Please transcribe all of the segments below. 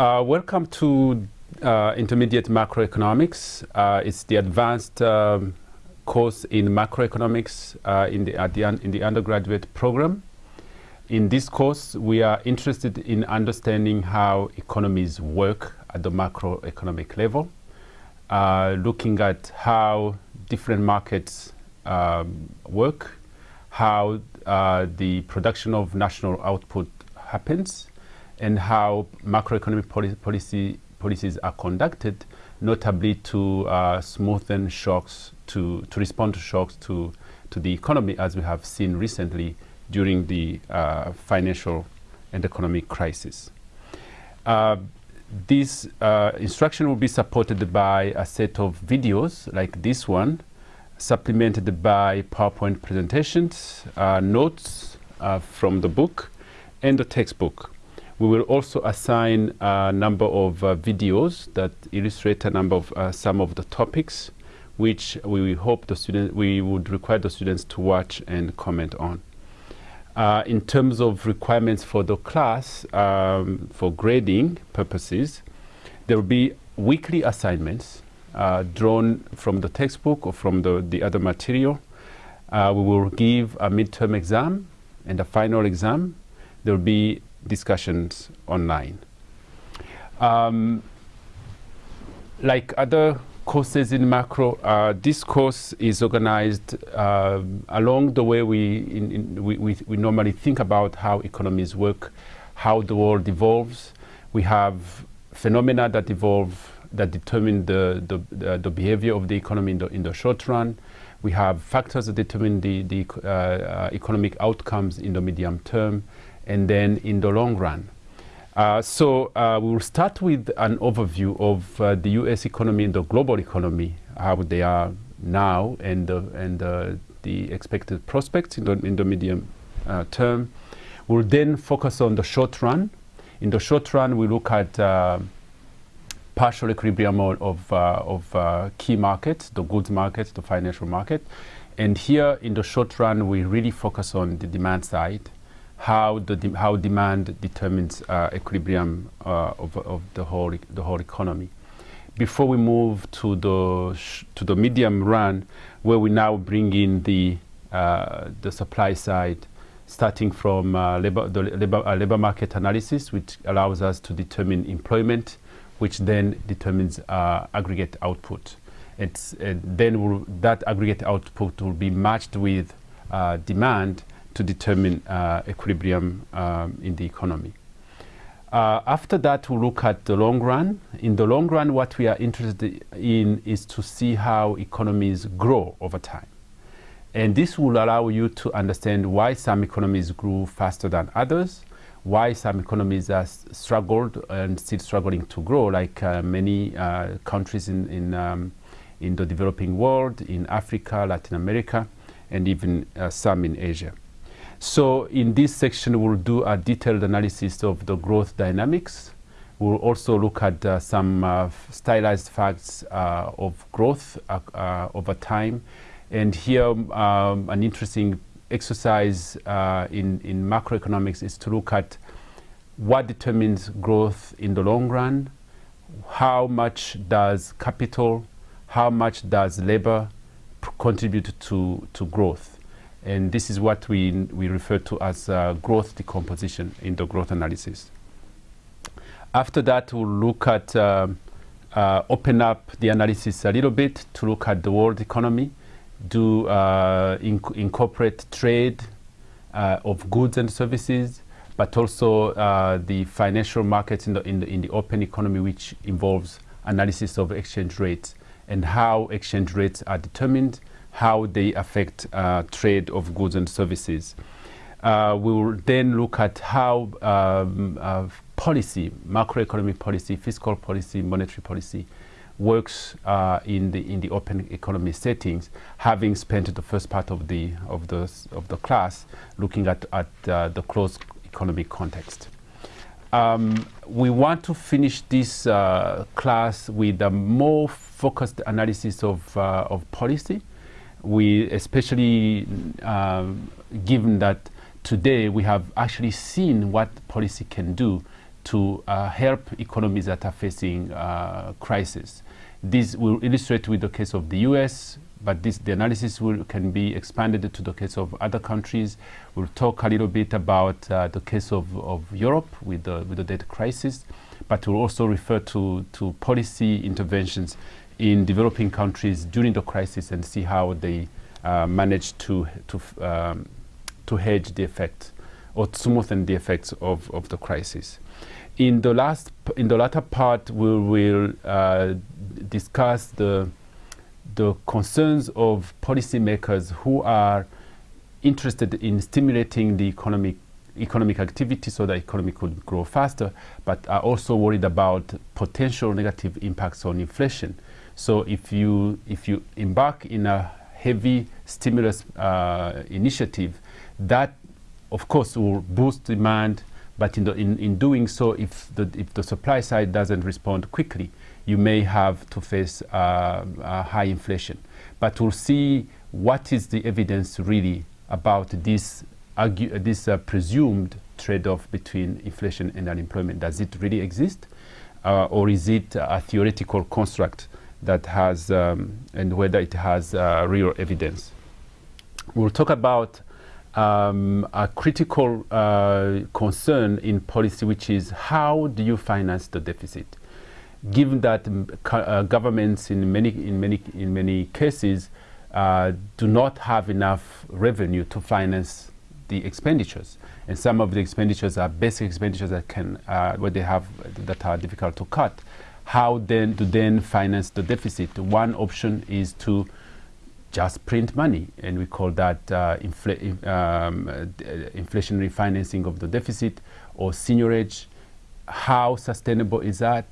Uh, welcome to uh, Intermediate Macroeconomics. Uh, it's the advanced um, course in macroeconomics uh, in, the, the in the undergraduate program. In this course, we are interested in understanding how economies work at the macroeconomic level, uh, looking at how different markets um, work, how uh, the production of national output happens, and how macroeconomic poli policy policies are conducted, notably to uh, smoothen shocks, to, to respond to shocks to, to the economy, as we have seen recently during the uh, financial and economic crisis. Uh, this uh, instruction will be supported by a set of videos like this one, supplemented by PowerPoint presentations, uh, notes uh, from the book, and the textbook. We will also assign a number of uh, videos that illustrate a number of uh, some of the topics which we hope the student we would require the students to watch and comment on. Uh, in terms of requirements for the class, um, for grading purposes, there will be weekly assignments uh, drawn from the textbook or from the, the other material. Uh, we will give a midterm exam and a final exam. There will be discussions online. Um, like other courses in macro, uh, this course is organized uh, along the way we, in, in, we, we, we, normally think about how economies work, how the world evolves. We have phenomena that evolve, that determine the, the, the, the behavior of the economy in the, in the short run. We have factors that determine the, the uh, uh economic outcomes in the medium term and then in the long run. Uh, so uh, we will start with an overview of uh, the U.S. economy and the global economy, how they are now and, and the expected prospects in the, in the medium uh, term. We'll then focus on the short run. In the short run, we look at uh, partial equilibrium of, uh, of key markets, the goods market, the financial market. And here in the short run, we really focus on the demand side how the de how demand determines uh, equilibrium uh, of, of the whole the whole economy. Before we move to the to the medium run, where we now bring in the uh, the supply side, starting from uh, labor, the labor, uh, labor market analysis, which allows us to determine employment, which then determines uh, aggregate output. It's, then that aggregate output will be matched with demand to determine uh, equilibrium um, in the economy. Uh, after that, we'll look at the long run. In the long run, what we are interested in is to see how economies grow over time. And this will allow you to understand why some economies grew faster than others, why some economies have struggled and still struggling to grow, like uh, many uh, countries in, in, um, in the developing world, in Africa, Latin America, and even uh, some in Asia. So in this section, we'll do a detailed analysis of the growth dynamics. We'll also look at uh, some uh, stylized facts uh, of growth uh, uh, over time. And here, um, an interesting exercise uh, in, in macroeconomics is to look at what determines growth in the long run, how much does capital, how much does labor contribute to, to growth. And this is what we, we refer to as uh, growth decomposition in the growth analysis. After that, we'll look at, uh, uh, open up the analysis a little bit to look at the world economy, do uh, inc incorporate trade uh, of goods and services, but also uh, the financial markets in the, in, the, in the open economy, which involves analysis of exchange rates and how exchange rates are determined how they affect uh, trade of goods and services. Uh, we will then look at how um, uh, policy, macroeconomic policy, fiscal policy, monetary policy works uh, in the in the open economy settings. Having spent the first part of the of the of the class looking at at uh, the closed economic context. Um, we want to finish this uh, class with a more focused analysis of of policy we especially um, given that today we have actually seen what policy can do to uh, help economies that are facing uh, crisis. This will illustrate with the case of the US, but this, the analysis will, can be expanded to the case of other countries. We'll talk a little bit about uh, the case of, of Europe with the, with the debt crisis, but we'll also refer to, to policy interventions in developing countries during the crisis and see how they uh, managed to, to, um, to hedge the effect or smoothen the effects of, of the crisis. In the last, in the latter part, we will uh, discuss the the concerns of policymakers who are interested in stimulating the economic economic activity so that economy could grow faster, but are also worried about potential negative impacts on inflation. So if you if you embark in a heavy stimulus uh, initiative, that of course will boost demand, but in, the, in, in doing so, if the, if the supply side doesn't respond quickly, you may have to face uh, high inflation. But we'll see what is the evidence really about this, this uh, presumed trade-off between inflation and unemployment. Does it really exist? Uh, or is it a theoretical construct that has, um, and whether it has uh, real evidence? We'll talk about um, a critical concern in policy, which is how do you finance the deficit? given that uh, governments in many, in many, in many cases uh, do not have enough revenue to finance the expenditures. And some of the expenditures are basic expenditures that can, uh, where they have, that are difficult to cut. How then to then finance the deficit? One option is to just print money, and we call that uh, infl um, uh, inflationary financing of the deficit or seigniorage. How sustainable is that?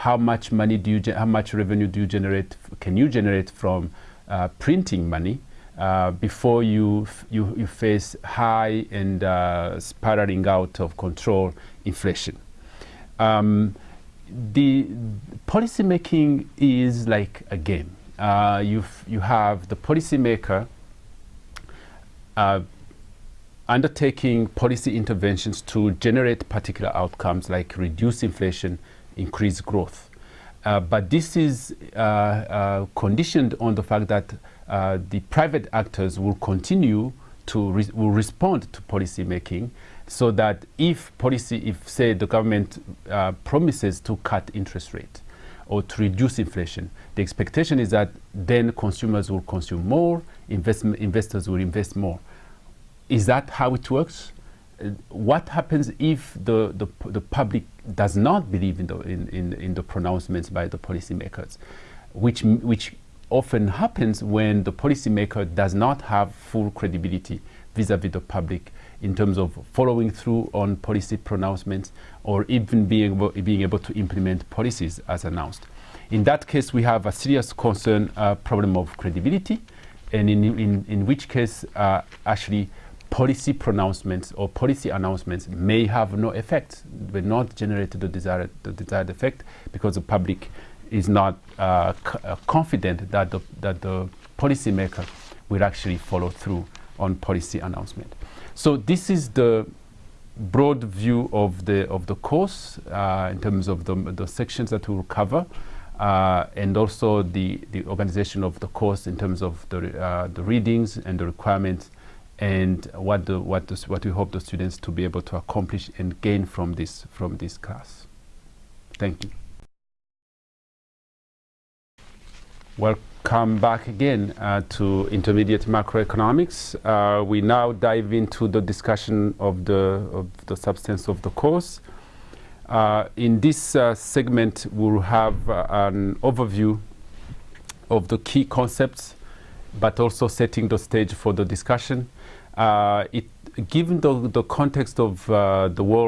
how much money do you, how much revenue do you generate, can you generate from uh, printing money uh, before you, you, you, face high and uh, spiraling out of control inflation. Um, the policy making is like a game. Uh, you you have the policymaker uh, undertaking policy interventions to generate particular outcomes like reduce inflation, increase growth. Uh, but this is uh, uh, conditioned on the fact that uh, the private actors will continue to re will respond to policy making so that if policy, if say the government uh, promises to cut interest rate or to reduce inflation, the expectation is that then consumers will consume more, investment, investors will invest more. Is that how it works? what happens if the, the, the, public does not believe in the, in, in, in the pronouncements by the policymakers, which, which often happens when the policymaker does not have full credibility vis-a-vis -vis the public in terms of following through on policy pronouncements or even being able, being able to implement policies as announced. In that case, we have a serious concern uh, problem of credibility, and in, in, in which case, uh, actually, policy pronouncements or policy announcements may have no effect, will not generate the desired, the desired effect because the public is not uh, uh, confident that the, that the policymaker will actually follow through on policy announcement. So this is the broad view of the of the course uh, in terms of the, the sections that we will cover. Uh, and also the, the organization of the course in terms of the, uh, the readings and the requirements and what, the, what, the, what we hope the students to be able to accomplish and gain from this, from this class. Thank you. Welcome back again uh, to intermediate macroeconomics. Uh, we now dive into the discussion of the, of the substance of the course. Uh, in this uh, segment, we'll have uh, an overview of the key concepts, but also setting the stage for the discussion uh, it, given the, the context of the world